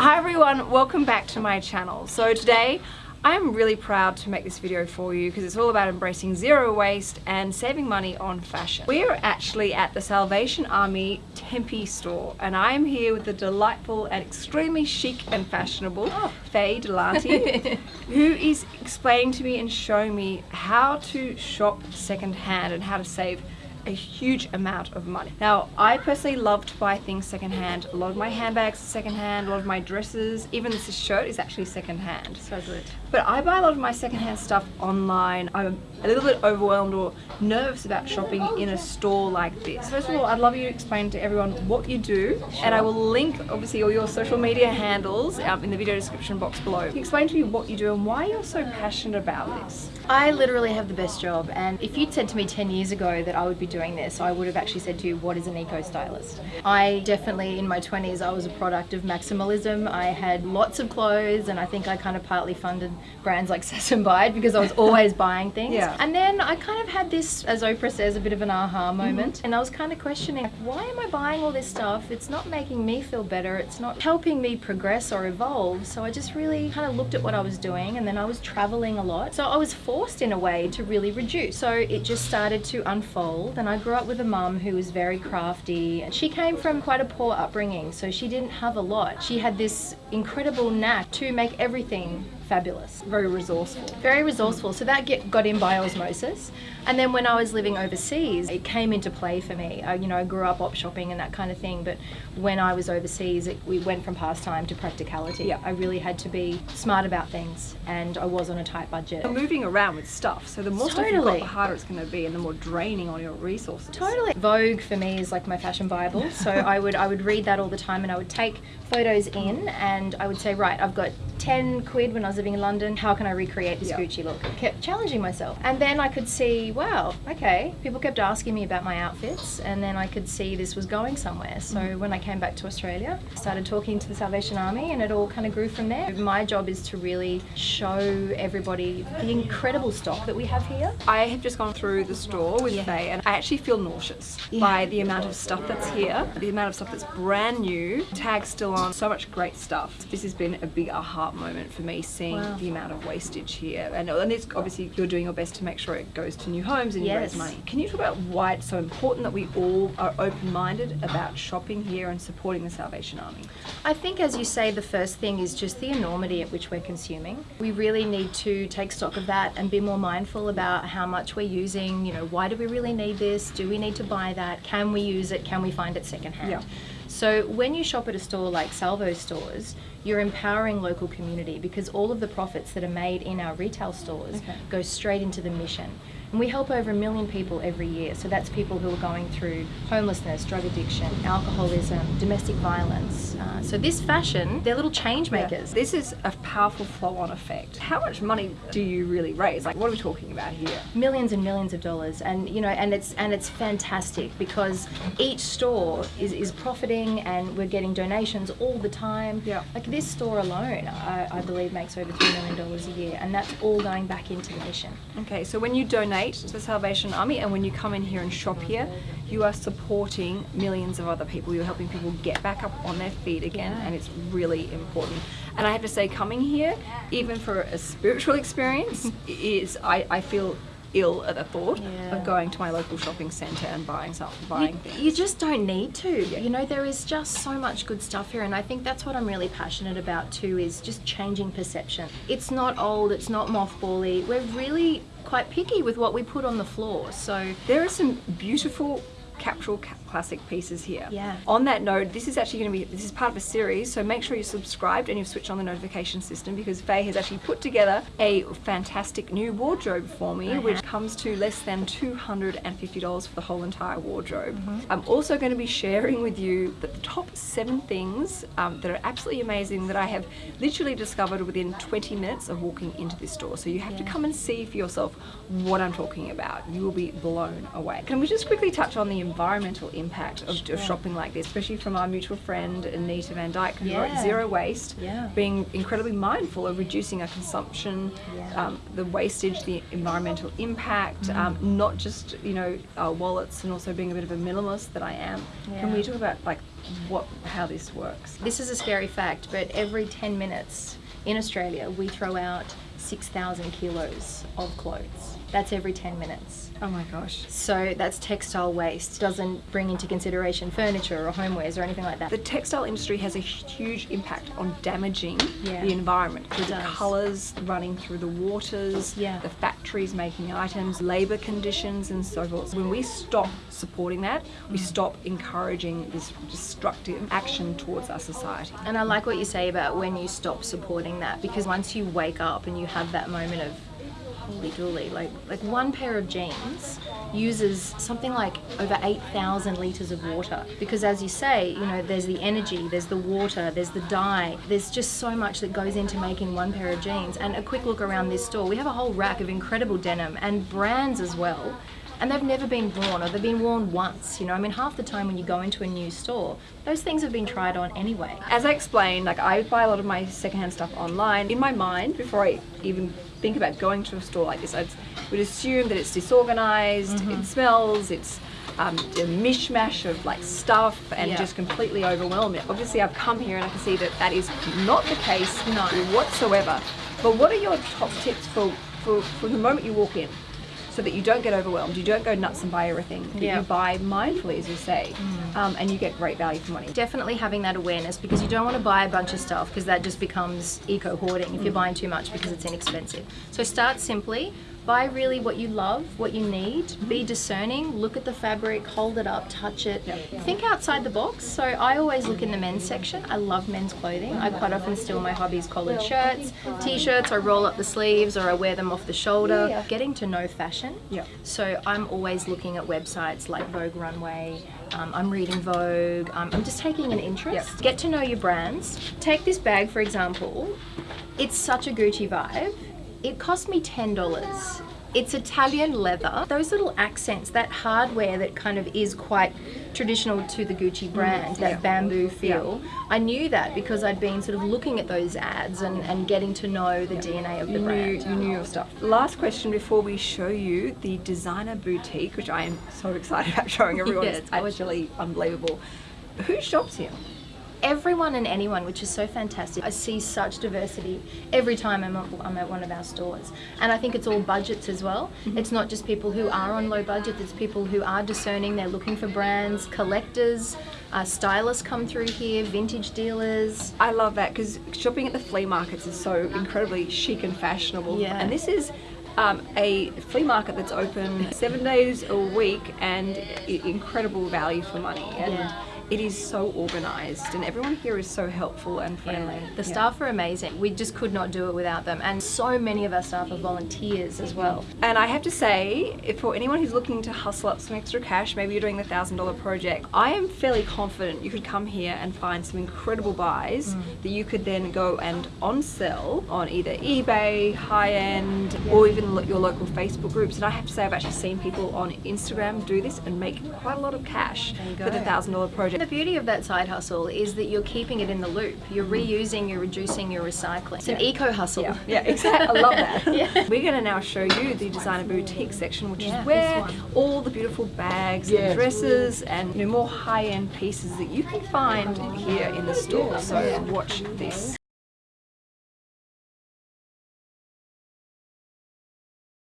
Hi everyone, welcome back to my channel. So today I'm really proud to make this video for you because it's all about embracing zero waste and saving money on fashion. We are actually at the Salvation Army Tempe store and I am here with the delightful and extremely chic and fashionable oh. Faye De Lanty who is explaining to me and showing me how to shop secondhand and how to save a huge amount of money. Now, I personally love to buy things secondhand. A lot of my handbags are secondhand, a lot of my dresses, even this shirt is actually secondhand. So good. But I buy a lot of my secondhand stuff online. I'm a little bit overwhelmed or nervous about shopping in a store like this. First of all, I'd love you to explain to everyone what you do, sure. and I will link obviously all your social media handles um, in the video description box below. Explain to me what you do and why you're so passionate about this. I literally have the best job, and if you'd said to me 10 years ago that I would be doing this, I would have actually said to you, what is an eco-stylist? I definitely, in my 20s, I was a product of maximalism. I had lots of clothes and I think I kind of partly funded brands like Sass and Bide because I was always buying things. Yeah. And then I kind of had this, as Oprah says, a bit of an aha mm-hmm. moment. Mm -hmm. And I was kind of questioning, why am I buying all this stuff? It's not making me feel better. It's not helping me progress or evolve. So I just really kind of looked at what I was doing and then I was traveling a lot. So I was forced in a way to really reduce. So it just started to unfold and I grew up with a mum who was very crafty. And she came from quite a poor upbringing, so she didn't have a lot. She had this incredible knack to make everything fabulous. Very resourceful. Very resourceful. So that get, got in by osmosis. And then when I was living overseas, it came into play for me. I, you know, I grew up op shopping and that kind of thing. But when I was overseas, it, we went from pastime to practicality. Yeah. I really had to be smart about things and I was on a tight budget. You're moving around with stuff. So the more totally. stuff you've got, the harder it's going to be and the more draining on your resources. Totally. Vogue for me is like my fashion bible. So I would, I would read that all the time and I would take photos in and I would say, right, I've got 10 quid when I was living in London, how can I recreate this Gucci look? Kept challenging myself. And then I could see, wow, okay, people kept asking me about my outfits and then I could see this was going somewhere. So mm. when I came back to Australia, I started talking to the Salvation Army and it all kind of grew from there. My job is to really show everybody the incredible stock that we have here. I have just gone through the store with yeah. Faye and I actually feel nauseous yeah. by the amount of stuff that's here, the amount of stuff that's brand new, tags still on, so much great stuff. This has been a big aha moment for me seeing wow. the amount of wastage here. And, and it's obviously you're doing your best to make sure it goes to new homes and yes. you raise money. Can you talk about why it's so important that we all are open-minded about shopping here and supporting the Salvation Army? I think as you say, the first thing is just the enormity at which we're consuming. We really need to take stock of that and be more mindful about how much we're using, you know, why do we really need this? Do we need to buy that? Can we use it? Can we find it secondhand? Yeah. So when you shop at a store like Salvo stores, you're empowering local community because all of the profits that are made in our retail stores okay. go straight into the mission. And we help over a million people every year. So that's people who are going through homelessness, drug addiction, alcoholism, domestic violence. Uh, so this fashion, they're little change makers. Yeah. This is a powerful flow-on effect. How much money do you really raise? Like, what are we talking about here? Millions and millions of dollars, and you know, and it's and it's fantastic because each store is is profiting, and we're getting donations all the time. Yeah. Like this store alone, I, I believe makes over three million dollars a year, and that's all going back into the mission. Okay, so when you donate donate to the Salvation Army and when you come in here and shop here, you are supporting millions of other people. You're helping people get back up on their feet again and it's really important. And I have to say coming here, even for a spiritual experience, is I, I feel ill at the thought yeah. of going to my local shopping centre and buying something, buying you, things. You just don't need to. Yeah. You know, there is just so much good stuff here and I think that's what I'm really passionate about too is just changing perception. It's not old, it's not mothbally. We're really quite picky with what we put on the floor. So there are some beautiful capsule classic pieces here. Yeah. On that note, this is actually going to be, this is part of a series, so make sure you're subscribed and you've switched on the notification system because Faye has actually put together a fantastic new wardrobe for me, which comes to less than $250 for the whole entire wardrobe. Mm -hmm. I'm also going to be sharing with you the top seven things um, that are absolutely amazing that I have literally discovered within 20 minutes of walking into this store. So you have yeah. to come and see for yourself what I'm talking about. You will be blown away. Can we just quickly touch on the environmental impact of, of shopping like this, especially from our mutual friend Anita Vandyke, who wrote Zero Waste, Yeah. being incredibly mindful of reducing our consumption, Yeah. um, the wastage, the environmental impact, Mm. um, not just you know our wallets, and also being a bit of a minimalist that I am. Can we talk about like what how this works? This is a scary fact, but every 10 minutes in Australia, we throw out 6,000 kilos of clothes. That's every 10 minutes. Oh my gosh. So that's textile waste. Doesn't bring into consideration furniture or homewares or anything like that. The textile industry has a huge impact on damaging Yeah. the environment through It the does. colours running through the waters, Yeah. the factories making items, labour conditions, and so forth. When we stop supporting that, we Mm. stop encouraging this destructive action towards our society. And I like what you say about when you stop supporting that because once you wake up and you have that moment of holy dooly, like like one pair of jeans uses something like over 8,000 liters of water because as you say, you know, there's the energy, there's the water, there's the dye. There's just so much that goes into making one pair of jeans. And a quick look around this store, we have a whole rack of incredible denim and brands as well and they've never been worn or they've been worn once you know i mean half the time when you go into a new store those things have been tried on anyway As I explained, like I buy a lot of my secondhand stuff online. In my mind, before I even think about going to a store like this, I would assume that it's disorganized, Mm-hmm. it smells, it's um, a mishmash of like stuff and Yeah. just completely overwhelming. Obviously, I've come here and I can see that that is not the case No. whatsoever. But what are your top tips for, for from the moment you walk in? So that you don't get overwhelmed, you don't go nuts and buy everything. Yeah. you buy mindfully, as you say, um, and you get great value for money. definitely having that awareness because you don't want to buy a bunch of stuff because that just becomes eco hoarding if you're buying too much because it's inexpensive. So start simply. Buy really what you love, what you need. Be discerning. Look at the fabric, hold it up, touch it. Think outside the box. So I always look in the men's section. I love men's clothing. I quite often steal my hobbies collared shirts, t-shirts. I roll up the sleeves or I wear them off the shoulder. Yeah. Getting to know fashion. Yeah. So I'm always looking at websites like Vogue Runway. Um, I'm reading Vogue. Um, I'm just taking an interest. Yep. Get to know your brands. Take this bag for example. It's such a Gucci vibe. It cost me ten dollars. It's Italian leather. Those little accents, that hardware that kind of is quite traditional to the Gucci mm, brand, that Yeah. bamboo feel. I knew that because I'd been sort of looking at those ads and, and getting to know the DNA of the you knew, brand. you knew your stuff. Last question before we show you the designer boutique, which I am so excited about showing everyone. Yeah, it's actually unbelievable. Who shops here? Everyone and anyone, which is so fantastic. I see such diversity every time I'm at, I'm at one of our stores. And I think it's all budgets as well. It's not just people who are on low budget, it's people who are discerning, they're looking for brands, collectors, uh, stylists come through here, vintage dealers. I love that because shopping at the flea markets is so incredibly chic and fashionable. Yeah. And this is um, a flea market that's open seven days a week and incredible value for money. And Yeah. It is so organized, and everyone here is so helpful and friendly. The Yeah. staff are amazing. We just could not do it without them. And so many of our staff are volunteers as well. And I have to say, if for anyone who's looking to hustle up some extra cash, maybe you're doing the thousand dollar project, I am fairly confident you could come here and find some incredible buys mm. that you could then go and on sell on either eBay, high end, or even your local Facebook groups. And I have to say, I've actually seen people on Instagram do this and make quite a lot of cash for the thousand dollar project. The beauty of that side hustle is that you're keeping it in the loop. You're mm. reusing, you're reducing, you're recycling. It's an Yeah. eco hustle. Yeah, yeah, exactly. I love that. Yeah. We're going to now show you the designer boutique section, which Yeah, is where all the beautiful bags Yes. and dresses and you know, more high-end pieces that you can find here in the store. So watch this.